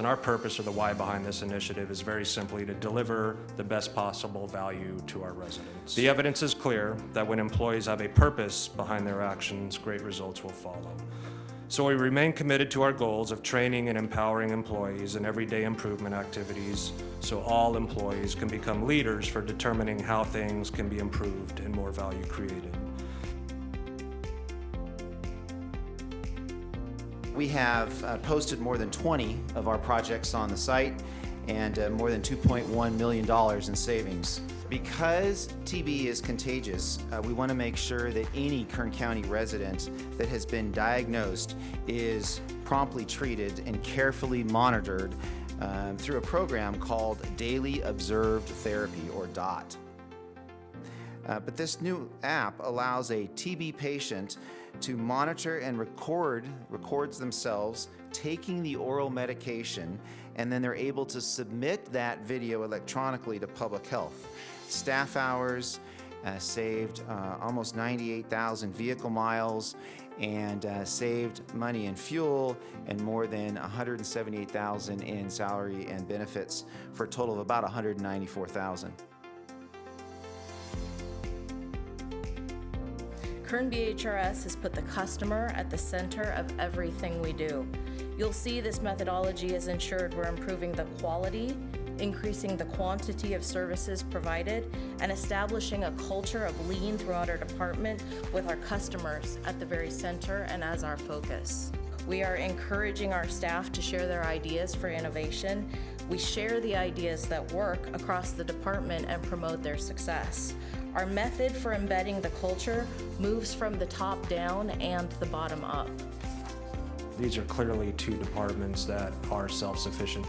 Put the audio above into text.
And our purpose or the why behind this initiative is very simply to deliver the best possible value to our residents. The evidence is clear that when employees have a purpose behind their actions, great results will follow. So we remain committed to our goals of training and empowering employees in everyday improvement activities so all employees can become leaders for determining how things can be improved and more value created. We have uh, posted more than 20 of our projects on the site and uh, more than $2.1 million in savings. Because TB is contagious, uh, we want to make sure that any Kern County resident that has been diagnosed is promptly treated and carefully monitored um, through a program called Daily Observed Therapy, or DOT. Uh, but this new app allows a TB patient to monitor and record, records themselves taking the oral medication, and then they're able to submit that video electronically to public health. Staff hours uh, saved uh, almost 98,000 vehicle miles and uh, saved money in fuel and more than 178,000 in salary and benefits for a total of about 194,000. Kern BHRS has put the customer at the center of everything we do. You'll see this methodology has ensured we're improving the quality, increasing the quantity of services provided, and establishing a culture of lean throughout our department with our customers at the very center and as our focus. We are encouraging our staff to share their ideas for innovation. We share the ideas that work across the department and promote their success. Our method for embedding the culture moves from the top down and the bottom up. These are clearly two departments that are self-sufficient